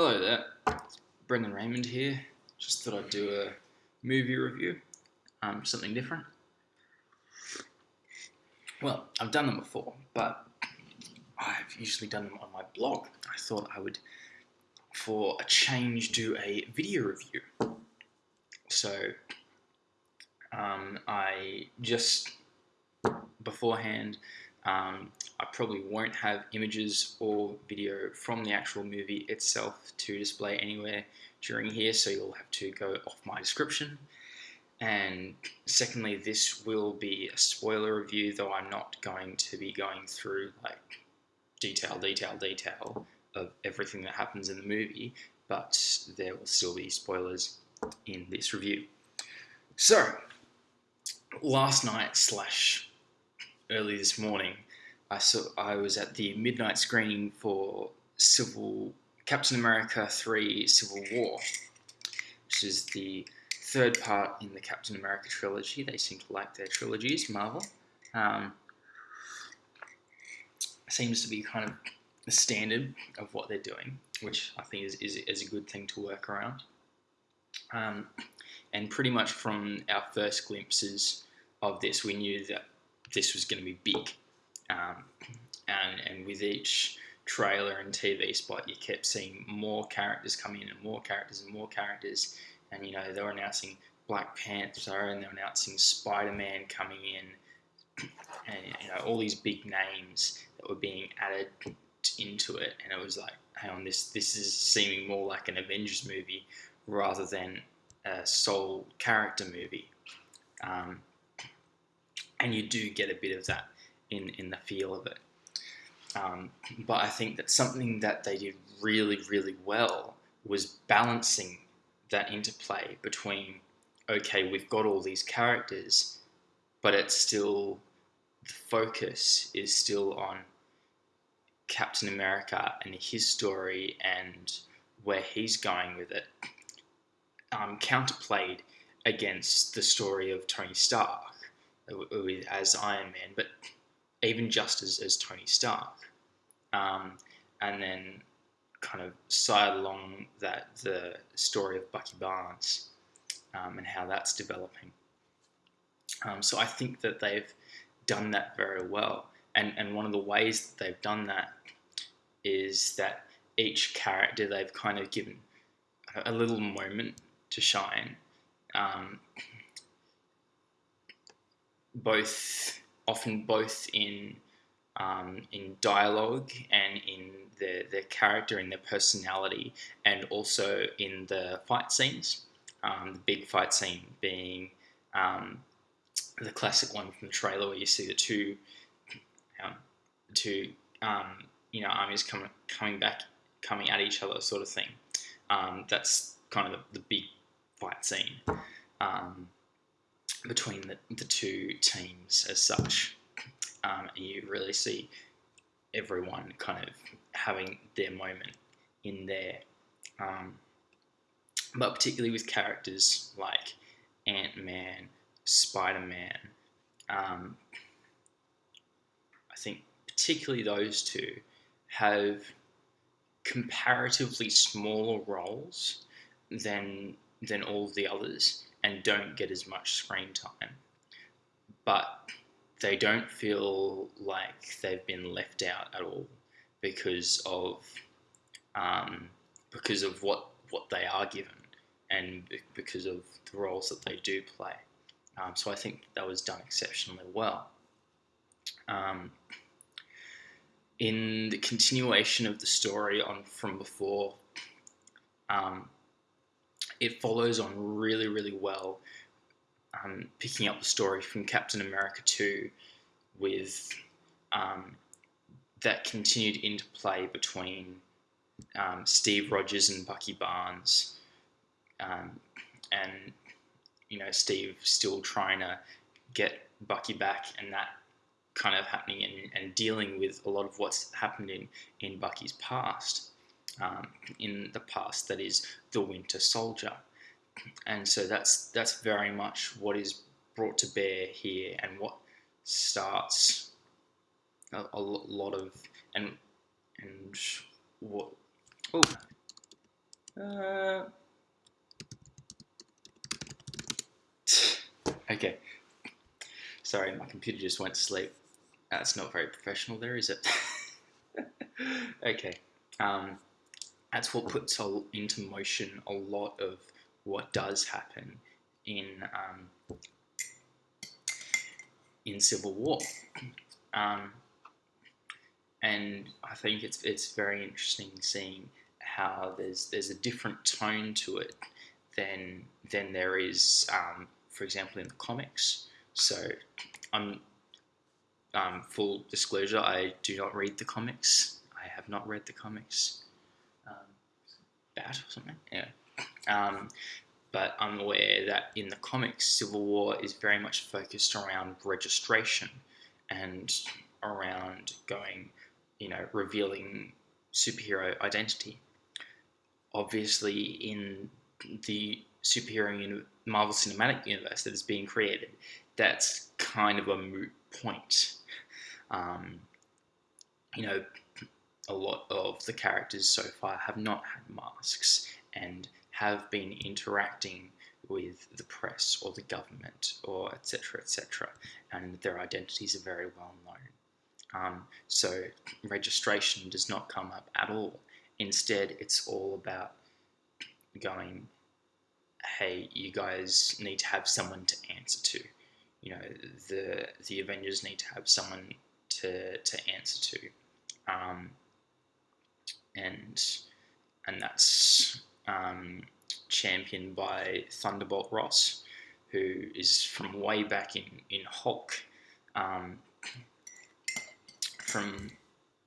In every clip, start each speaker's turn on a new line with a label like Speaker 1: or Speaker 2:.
Speaker 1: Hello there, it's Brendan Raymond here. Just thought I'd do a movie review, um, something different. Well, I've done them before, but I've usually done them on my blog. I thought I would, for a change, do a video review. So, um, I just beforehand um, I probably won't have images or video from the actual movie itself to display anywhere during here, so you'll have to go off my description. And secondly, this will be a spoiler review, though I'm not going to be going through like detail, detail, detail of everything that happens in the movie, but there will still be spoilers in this review. So, last night slash early this morning, I saw I was at the midnight screening for Civil Captain America 3 Civil War, which is the third part in the Captain America trilogy. They seem to like their trilogies, Marvel. Um, seems to be kind of the standard of what they're doing, which I think is, is, is a good thing to work around. Um, and pretty much from our first glimpses of this, we knew that this was going to be big. Um, and, and with each trailer and TV spot, you kept seeing more characters coming in and more characters and more characters. And, you know, they were announcing Black Panther and they were announcing Spider-Man coming in. And, you know, all these big names that were being added into it. And it was like, hang on, this, this is seeming more like an Avengers movie rather than a sole character movie. Um, and you do get a bit of that in, in the feel of it. Um, but I think that something that they did really, really well was balancing that interplay between, okay, we've got all these characters, but it's still, the focus is still on Captain America and his story and where he's going with it, um, counterplayed against the story of Tony Stark as Iron Man, but even just as, as Tony Stark. Um, and then kind of side along that the story of Bucky Barnes um, and how that's developing. Um, so I think that they've done that very well. And, and one of the ways that they've done that is that each character they've kind of given a, little moment to shine. Um, both often both in um, in dialogue and in their, their character and their personality, and also in the fight scenes. Um, the big fight scene being um, the classic one from the trailer where you see the two, um, two um, you know armies coming coming back, coming at each other, sort of thing. Um, that's kind of the, the big fight scene between the, the two teams as such. Um, and you really see everyone kind of having their moment in there. Um, but particularly with characters like Ant Man, Spider Man, um, I think particularly those two have comparatively smaller roles than than all the others and don't get as much screen time. But they don't feel like they've been left out at all because of um, because of what what they are given and because of the roles that they do play. Um, so I think that was done exceptionally well. Um, in the continuation of the story on from before, um, it follows on really, really well, um, picking up the story from Captain America 2 with um, that continued interplay between um, Steve Rogers and Bucky Barnes. Um, and, you know, Steve still trying to get Bucky back and that kind of happening and, and dealing with a lot of what's happened in, in Bucky's past um, in the past that is the Winter Soldier. And so that's that's very much what is brought to bear here and what starts a, a lot of and and what oh Uh, okay. Sorry, my computer just went to sleep. That's not very professional there, is it? okay. Um, that's what puts into motion a lot of what does happen in um, in civil war. Um, and I think it's it's very interesting seeing how there's there's a different tone to it than than there is, um, for example, in the comics. So, I'm um, full disclosure. I do not read the comics. I have not read the comics. Bad or something. Yeah. Um, but I'm aware that in the comics, Civil War is very much focused around registration and around going, you know, revealing superhero identity. Obviously, in the superhero Marvel Cinematic Universe that is being created, that's kind of a moot point. Um, you know, a lot of the characters so far have not had masks, and have been interacting with the press or the government or etc etc and their identities are very well known. Um, so registration does not come up at all. Instead it's all about going hey you guys need to have someone to answer to. You know the the avengers need to have someone to to answer to. Um, and and that's um, championed by Thunderbolt Ross, who is from way back in in Hulk, um, from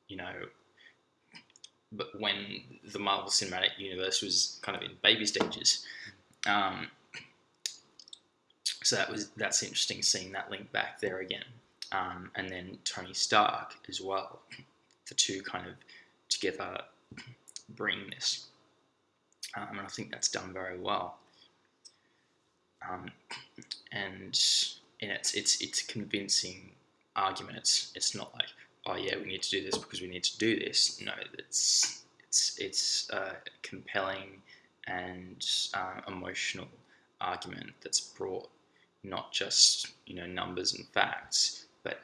Speaker 1: you know, but when the Marvel Cinematic Universe was kind of in baby stages. Um, so that was that's interesting seeing that link back there again, um, and then Tony Stark as well. The two kind of together bring this um, and I think that's done very well. Um, and and it's it's it's convincing argument. It's it's not like oh yeah we need to do this because we need to do this. No, it's it's it's a compelling and uh, emotional argument that's brought not just you know numbers and facts, but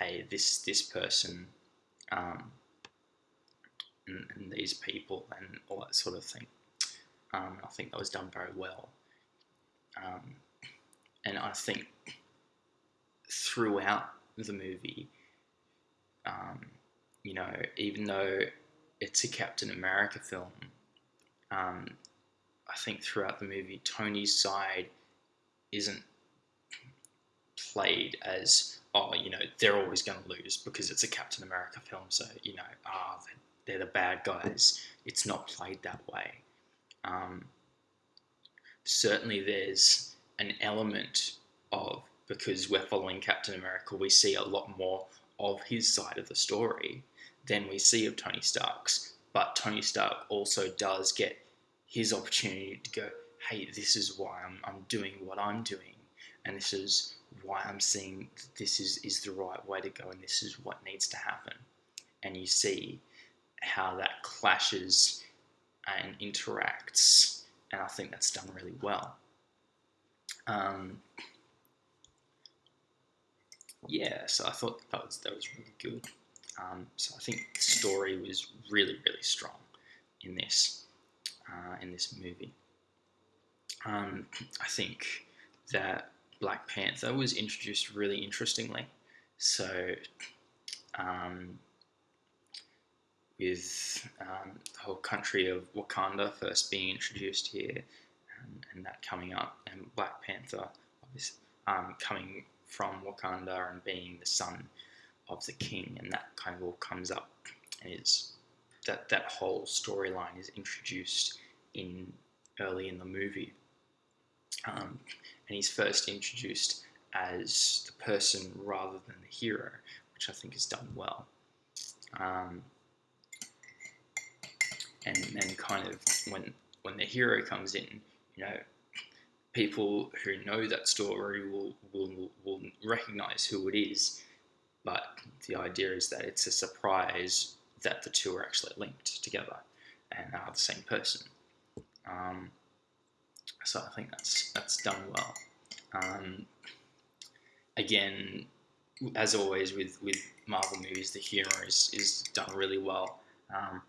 Speaker 1: hey this this person um, and, and these people and all that sort of thing. Um, I think that was done very well. Um, and I think throughout the movie, um, you know, even though it's a Captain America film, um, I think throughout the movie, Tony's side isn't played as, oh, you know, they're always going to lose because it's a Captain America film, so, you know, ah, oh, they're the bad guys. It's not played that way. Um, certainly, there's an element of because we're following Captain America, we see a lot more of his side of the story than we see of Tony Stark's. But Tony Stark also does get his opportunity to go, hey, this is why I'm, I'm doing what I'm doing, and this is why I'm seeing this is, is the right way to go, and this is what needs to happen. And you see how that clashes and interacts, and I think that's done really well. Um, yeah, so I thought that was that was really good. Um, so I think the story was really really strong in this uh, in this movie. Um, I think that Black Panther was introduced really interestingly. So um, with um, the whole country of Wakanda first being introduced here and, and that coming up, and Black Panther um, coming from Wakanda and being the son of the king, and that kind of all comes up and is that that whole storyline is introduced in early in the movie, um, and he's first introduced as the person rather than the hero, which I think is done well. Um, and and kind of when when the hero comes in, you know, people who know that story will will will recognize who it is, but the idea is that it's a surprise that the two are actually linked together and are the same person. Um, so I think that's that's done well. Um, again, as always with, with Marvel movies, the humor is, is done really well. Um,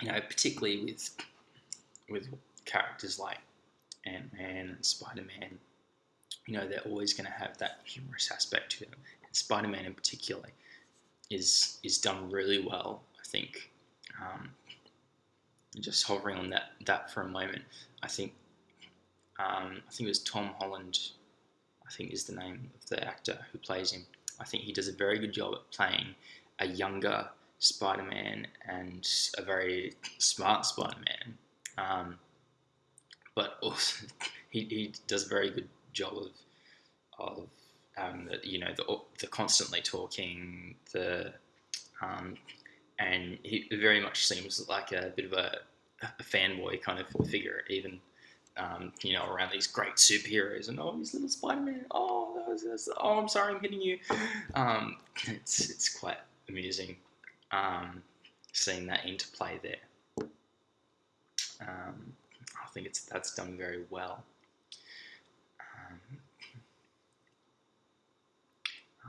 Speaker 1: you know, particularly with with characters like Ant Man and Spider Man, you know, they're always going to have that humorous aspect to them. And Spider Man, in particular, is is done really well. I think. Um, just hovering on that that for a moment, I think um, I think it was Tom Holland. I think is the name of the actor who plays him. I think he does a very good job at playing a younger Spider-Man and a very smart Spider-Man. Um, but also, he, he does a very good job of of um, the, you know the, the constantly talking the um, and he very much seems like a bit of a, a fanboy kind of figure even um, you know around these great superheroes and oh he's little Spider-Man oh that was this. oh I'm sorry I'm hitting you um, it's it's quite amusing um, seeing that interplay there um, I think it's that's done very well um,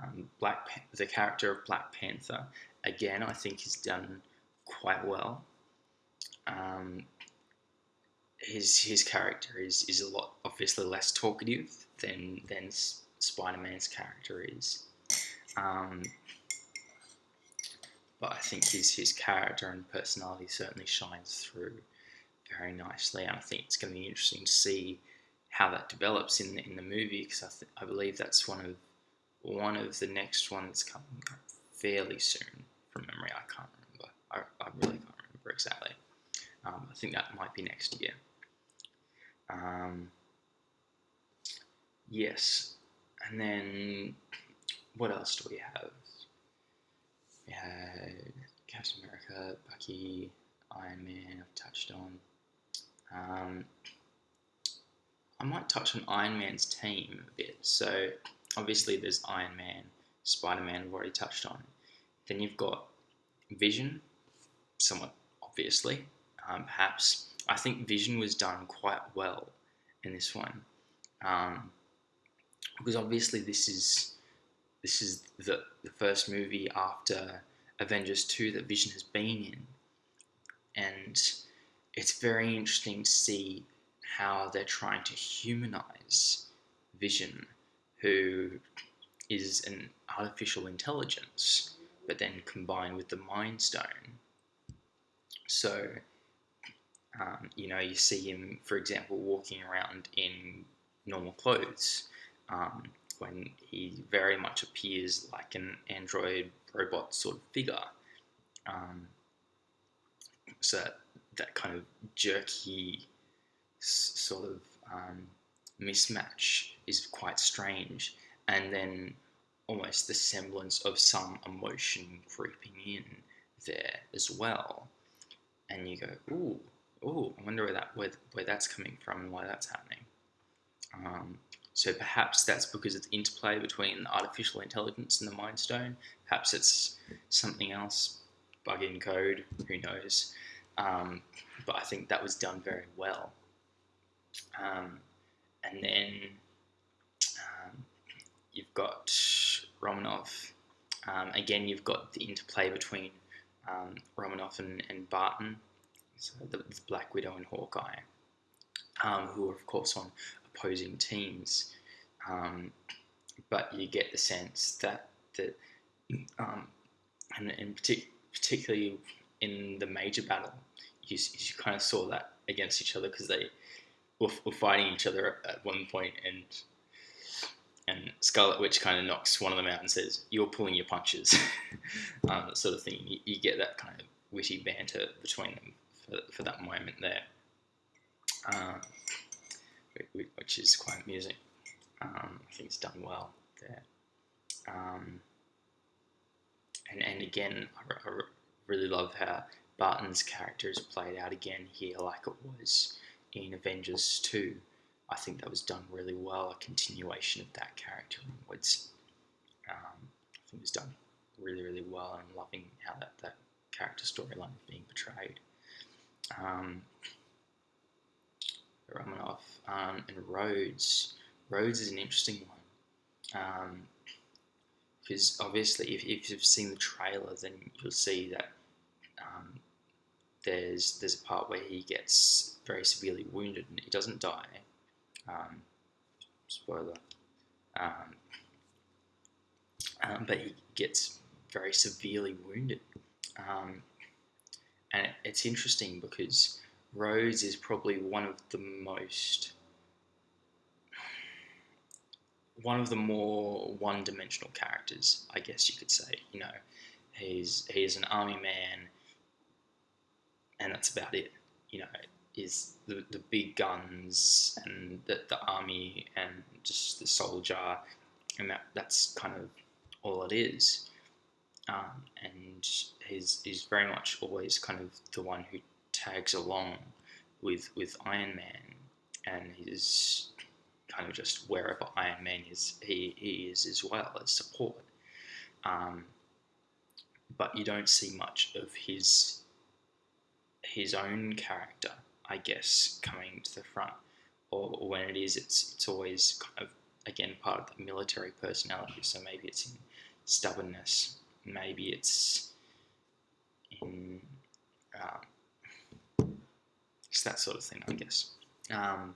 Speaker 1: um, Black Pan- the character of Black Panther again I think is done quite well. Um, his his character is, is a lot obviously less talkative than than Spider Man's character is. Um, but I think his his character and personality certainly shines through very nicely, and I think it's going to be interesting to see how that develops in the, in the movie because I, th- I believe that's one of one of the next ones coming up fairly soon from memory. I can't remember. I, I really can't remember exactly. Um, I think that might be next year. Um, yes, and then what else do we have? We had Captain America, Bucky, Iron Man. I've touched on. Um, I might touch on Iron Man's team a bit. So obviously there's Iron Man, Spider Man. I've already touched on. Then you've got Vision, somewhat obviously, um, perhaps. I think Vision was done quite well in this one, um, because obviously this is this is the the first movie after Avengers two that Vision has been in, and it's very interesting to see how they're trying to humanize Vision, who is an artificial intelligence but then combined with the Mind Stone. So, um, you know, you see him, for example, walking around in normal clothes um, when he very much appears like an android robot sort of figure. Um, so that, that kind of jerky sort of um, mismatch is quite strange. And then almost the semblance of some emotion creeping in there as well. And you go, ooh, ooh, I wonder where that where, where that's coming from and why that's happening. Um, so perhaps that's because of the interplay between artificial intelligence and the Mind Stone. Perhaps it's something else, bug in code, who knows. Um, but I think that was done very well. Um, and then um, you've got Romanoff. Um, again, you've got the interplay between um, Romanoff and, and Barton, so the, the, Black Widow and Hawkeye, um, who are of course on opposing teams. Um, but you get the sense that that um, and, and partic- particularly in the major battle, you, you kind of saw that against each other because they were, were fighting each other at one point and and Scarlet Witch kind of knocks one of them out and says, "You're pulling your punches," um, sort of thing. You, you, get that kind of witty banter between them for, for that moment there, um, which is quite amusing. Um, I think it's done well there. Um, and and again, I, I really love how Barton's character is played out again here, like it was in Avengers Two. I think that was done really well. A continuation of that character onwards. Um, I think it was done really, really well. and loving how that, that character storyline is being portrayed. um, Romanoff um, and Rhodes. Rhodes is an interesting one because um, obviously, if, if you've seen the trailer, then you'll see that um, there's there's a part where he gets very severely wounded and he doesn't die. Um, spoiler. Um, um, but he gets very severely wounded. And it, it's interesting because Rhodes is probably one of the most one of the more one-dimensional characters, I guess you could say. You know, he's he's an army man, and that's about it. You know, is the, the big guns and the, the army and just the soldier, and that that's kind of all it is. Um, and he's he's very much always kind of the one who tags along with with Iron Man, and he's kind of just wherever Iron Man is, he, he is as well as support. Um, but you don't see much of his his own character, I guess, coming to the front. Or, or when it is, it's it's always kind of again part of the military personality. So maybe it's in stubbornness. Maybe it's in um, it's that sort of thing, I guess. Um,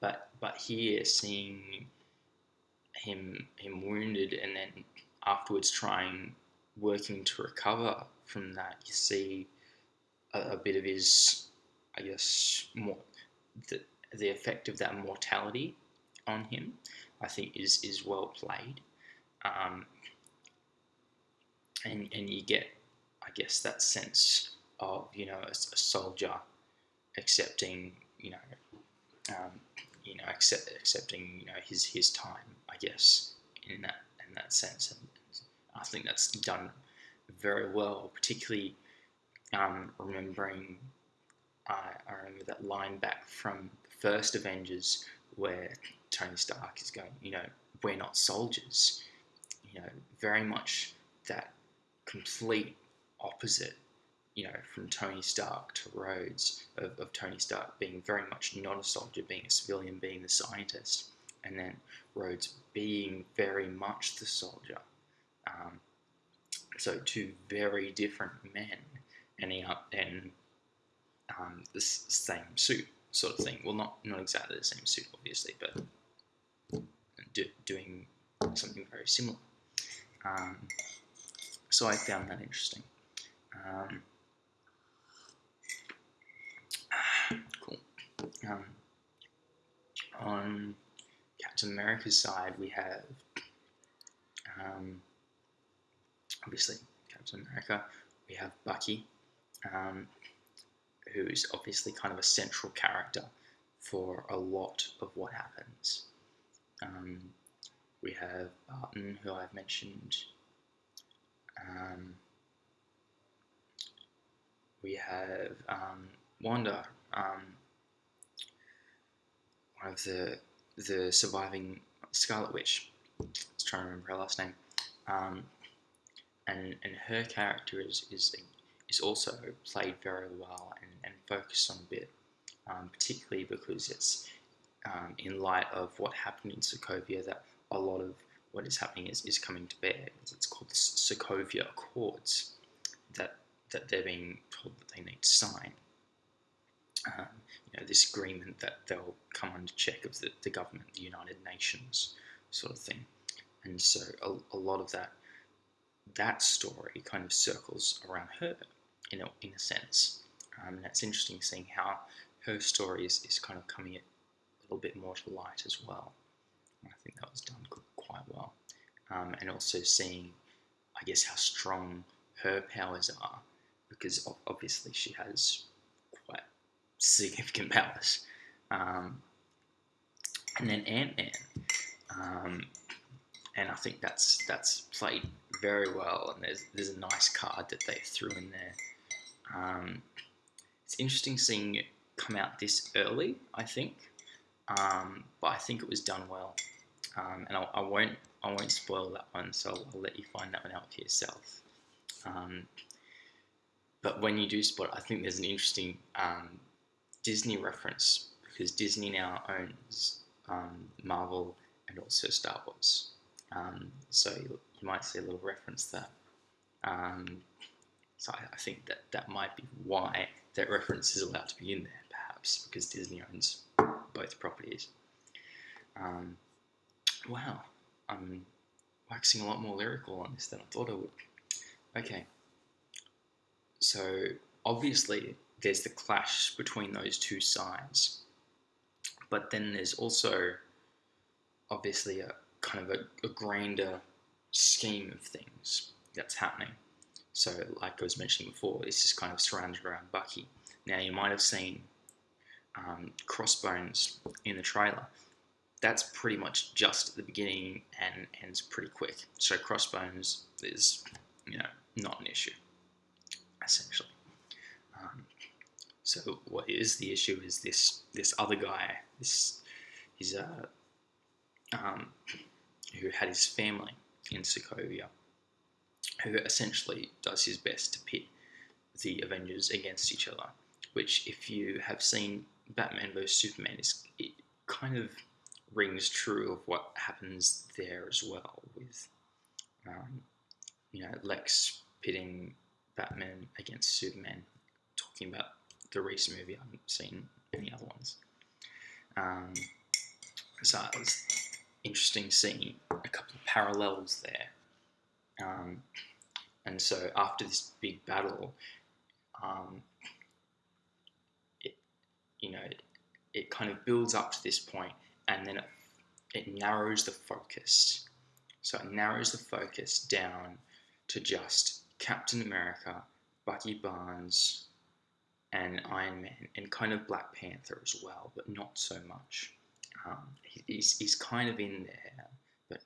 Speaker 1: but but here, seeing him him wounded and then afterwards trying working to recover from that, you see a, a bit of his, I guess, more the the effect of that mortality on him. I think is is well played. Um, and and you get, I guess, that sense of you know a, a soldier accepting you know um, you know accept, accepting you know his his time, I guess, in that in that sense, and I think that's done very well, particularly um, remembering. I, remember that line back from the first Avengers where Tony Stark is going, you know, we're not soldiers. You know, very much that complete opposite, you know, from Tony Stark to Rhodes, of, of Tony Stark being very much not a soldier, being a civilian, being the scientist, and then Rhodes being very much the soldier. Um, so two very different men ending up in um, the same suit, sort of thing. Well, not not exactly the same suit, obviously, but do, doing something very similar. Um, so I found that interesting. Um, cool. Um, on Captain America's side, we have um, obviously Captain America. We have Bucky, um, who is obviously kind of a central character for a lot of what happens. Um, we have Barton, who I've mentioned um, we have um, Wanda, um, one of the the surviving Scarlet Witch. I was trying to remember her last name. Um, and and her character is is is also played very well and, and focused on a bit, um, particularly because it's um, in light of what happened in Sokovia that a lot of what is happening is, is coming to bear. It's called the Sokovia Accords that, that they're being told that they need to sign. Um, you know, this agreement that they'll come under check of the, the government, the United Nations sort of thing. And so a, a lot of that that story kind of circles around her in a, in a sense. Um, and it's interesting seeing how her story is, is kind of coming a little bit more to light as well. I think that was done quite well. Um, and also seeing, I guess, how strong her powers are, because obviously she has significant powers. Um, and then Ant Man, um, and I think that's that's played very well. And there's there's a nice card that they threw in there. Um, it's interesting seeing it come out this early. I think, um, but I think it was done well um, and I'll, I not I won't spoil that one, so I'll, I'll, let you find that one out for yourself. Um, but when you do spot it, I think there's an interesting um, Disney reference because Disney now owns um, Marvel and also Star Wars. Um, so you, you, might see a little reference there. Um, so I, I, think that that might be why that reference is allowed to be in there, perhaps because Disney owns both properties. Um, wow, I'm waxing a lot more lyrical on this than I thought I would. Okay, so obviously there's the clash between those two sides, but then there's also obviously a kind of a, a grander scheme of things that's happening. So, like I was mentioning before, this is kind of surrounded around Bucky. Now, you might have seen um, Crossbones in the trailer. That's pretty much just at the beginning and ends pretty quick. So, Crossbones is, you know, not an issue, essentially. So, what is the issue is this this other guy. This he's a um, who had his family in Sokovia, who essentially does his best to pit the Avengers against each other. Which, if you have seen Batman vs Superman, is it kind of rings true of what happens there as well with, um, you know, Lex pitting Batman against Superman, talking about the recent movie. I haven't seen any other ones. Um, so it was interesting seeing a couple of parallels there. Um, and so after this big battle, um, it, you know, it, it, kind of builds up to this point and then it, it narrows the focus. So it narrows the focus down to just Captain America, Bucky Barnes, and Iron Man, and kind of Black Panther as well, but not so much. Um, he's, he's kind of in there, but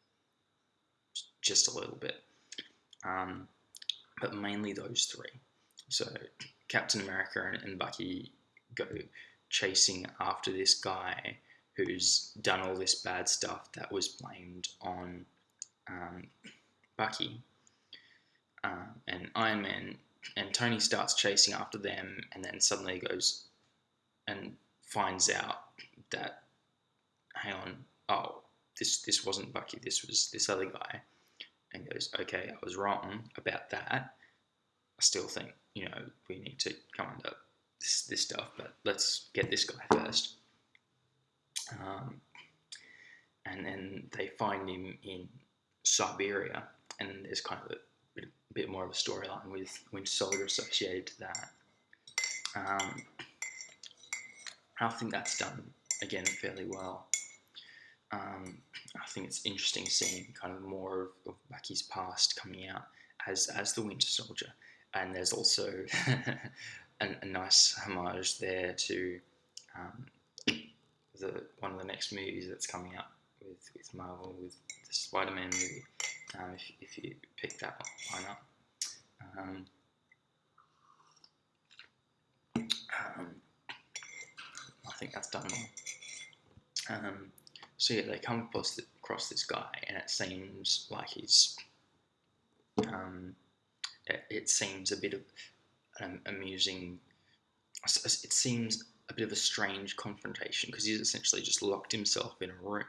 Speaker 1: just a little bit. Um, but mainly those three. So Captain America and, and Bucky go chasing after this guy who's done all this bad stuff that was blamed on um, Bucky. Uh, and Iron Man and Tony starts chasing after them, and then suddenly goes and finds out that hang on, oh, this this wasn't Bucky, this was this other guy, and goes, okay, I was wrong about that. I still think you know we need to come under this this stuff, but let's get this guy first. Um, and then they find him in Siberia, and there's kind of a bit, more of a storyline with Winter Soldier associated to that. Um, I think that's done again fairly well. Um, I think it's interesting seeing kind of more of, of Bucky's past coming out as as the Winter Soldier, and there's also a, a, nice homage there to um, the one of the next movies that's coming up with, with Marvel with the Spider-Man movie. Um, if, if you pick that up, why not? Um, um, I think that's done. Um, so yeah, they come across, across this guy, and it seems like he's. Um, it, it, seems a bit of an amusing. It seems a bit of a strange confrontation because he's essentially just locked himself in a room,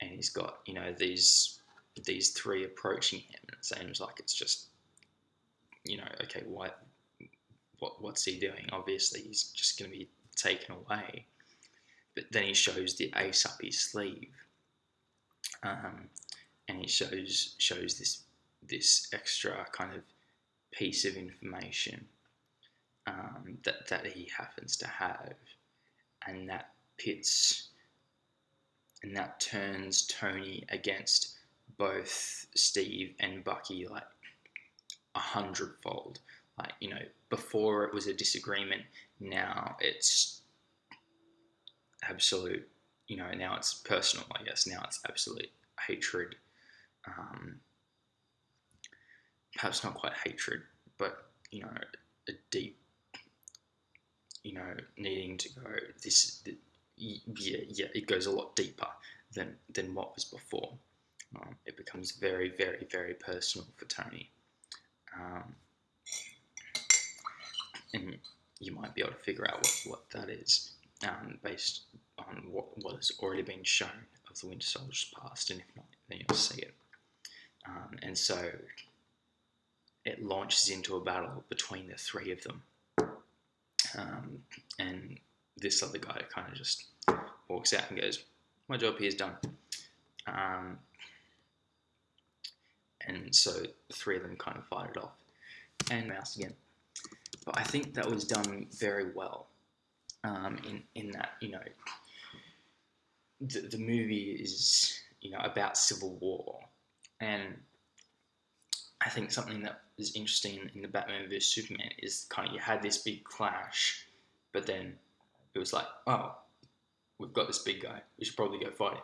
Speaker 1: and he's got you know these these three approaching him, and it seems like it's just you know okay what what what's he doing? Obviously, he's just going to be taken away but then he shows the ace up his sleeve, um, and he shows shows this this extra kind of piece of information um, that that he happens to have, and that pits and that turns Tony against both Steve and Bucky like a hundredfold. Like you know, before it was a disagreement, now it's absolute, you know, now it's personal, I guess. Now it's absolute hatred. Um, perhaps not quite hatred, but, you know, a deep, you know, needing to go, this, yeah, yeah, it goes a lot deeper than, than what was before. Um, it becomes very, very, very personal for Tony. Um, and you might be able to figure out what, what that is um, based on what, what has already been shown of the Winter Soldier's past, and if not, then you'll see it. Um, and so it launches into a battle between the three of them. Um, and this other guy kind of just walks out and goes, My job here is done. Um, and so the three of them kind of fight it off and mouse again. But I think that was done very well um, in, in that, you know, the, the movie is, you know, about civil war. And I think something that is interesting in the Batman vs Superman is kind of you had this big clash, but then it was like, oh, we've got this big guy, we should probably go fight him,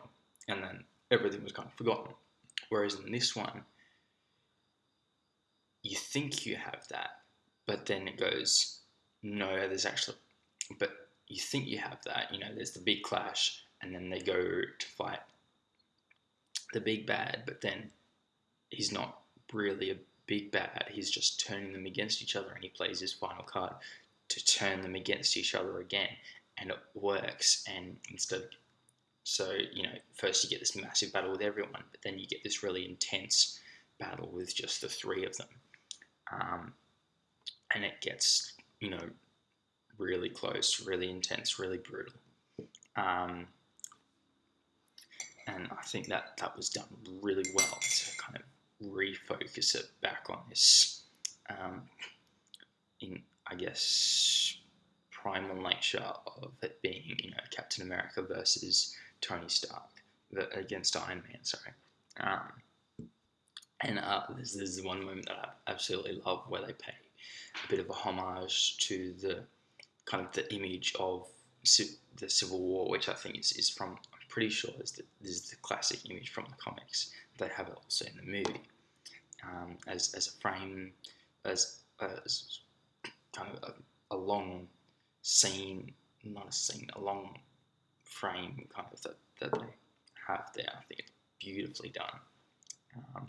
Speaker 1: and then everything was kind of forgotten. Whereas in this one, you think you have that, but then it goes, no, there's actually, but you think you have that, you know, there's the big clash, and then they go to fight the big bad, but then he's not really a big bad, he's just turning them against each other, and he plays his final card to turn them against each other again, and it works, and instead so, you know, first you get this massive battle with everyone, but then you get this really intense battle with just the three of them um, and it gets you know really close, really intense, really brutal. Um, and I think that that was done really well to kind of refocus it back on this, um, in I guess primal nature of it being you know Captain America versus Tony Stark against Iron Man. Sorry. Um, and uh, this, is one moment that I absolutely love where they pay a bit of a homage to the kind of the image of the Civil War, which I think is, is from, I'm pretty sure is the, this is the classic image from the comics. They have it also in the movie um, as, as a frame, as, as kind of a, a long scene, not a scene, a long frame kind of that, that they have there. I think it's beautifully done. Um,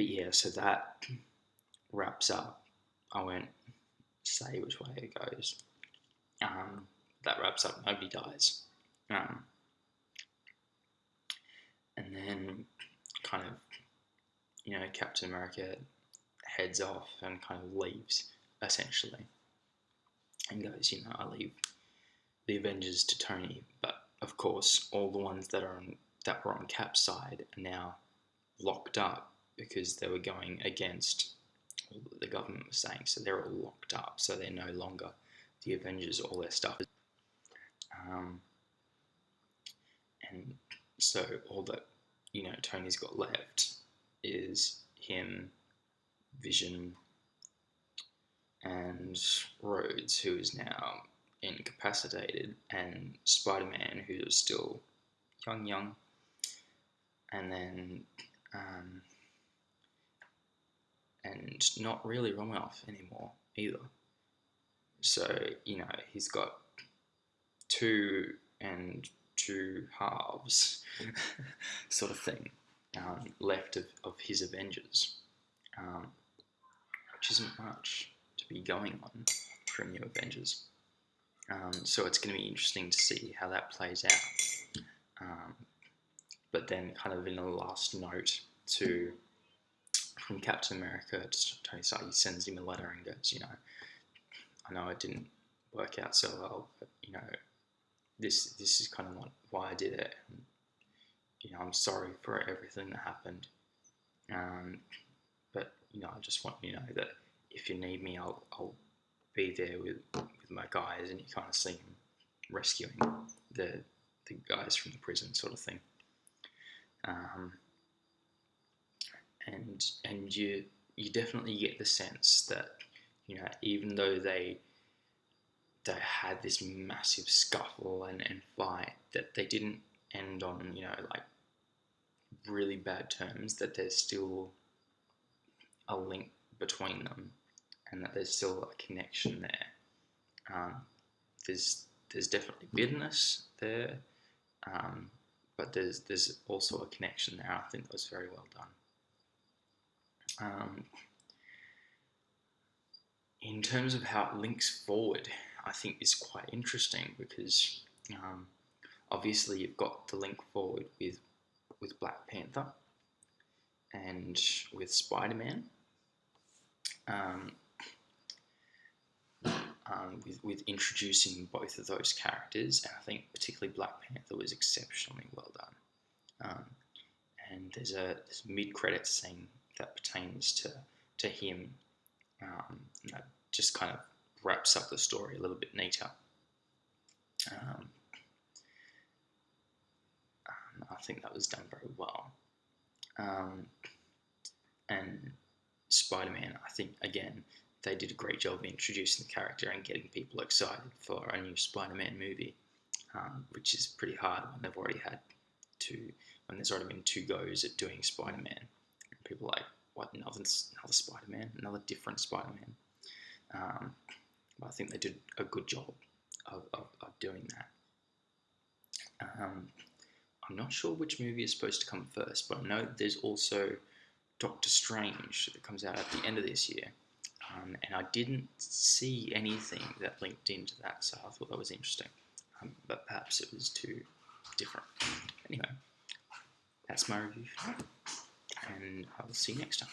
Speaker 1: but yeah, so that wraps up. I won't say which way it goes. Um, that wraps up. Nobody dies. Um, and then kind of, you know, Captain America heads off and kind of leaves essentially, and goes, you know, I leave the Avengers to Tony, but of course, all the ones that are on that were on Cap's side are now locked up because they were going against what the government was saying. So they're all locked up. So they're no longer the Avengers. All their stuff. Um, and so all that you know Tony's got left is him, Vision, and Rhodes, who is now incapacitated, and Spider Man, who is still young, young, and then um, and not really Romanoff anymore either. So, you know, he's got two and two halves sort of thing um, left of, of his Avengers, um, which isn't much to be going on for new Avengers. Um, so it's going to be interesting to see how that plays out. Um, but then, kind of in a last note to from Captain America to Tony Stark, he sends him a letter and goes, you know, I know it didn't work out so well, but you know, this this is kind of like why I did it. And, you know, I'm sorry for everything that happened. Um, but you know, I just want you to know that if you need me, I'll I'll be there with with my guys, and you kind of see him rescuing the the guys from the prison, sort of thing. Um, and and you you definitely get the sense that you know even though they they had this massive scuffle and, and fight that they didn't end on you know like really bad terms that there's still a link between them and that there's still a connection there. Um, there's there's definitely bitterness there um, but there's there's also a connection there I think that was very well done um, in terms of how it links forward, I think is quite interesting because um, obviously you've got the link forward with with Black Panther and with Spider Man. Um, um, with, with introducing both of those characters, and I think particularly Black Panther was exceptionally well done. Um, and there's a, a mid-credit scene that pertains to to him um, that just kind of wraps up the story a little bit neater. Um, um I think that was done very well. Um, and Spider-Man, I think again they did a great job of introducing the character and getting people excited for a new Spider-Man movie, um, which is pretty hard when they've already had two, when there's already been two goes at doing Spider-Man. People like, what another another Spider-Man, another different Spider-Man. Um, but I think they did a good job of, of, of doing that. Um, I'm not sure which movie is supposed to come first, but I know there's also Doctor Strange that comes out at the end of this year. Um, and I didn't see anything that linked into that, so I thought that was interesting. Um, but perhaps it was too different. Anyway, that's my review and I will see you next time.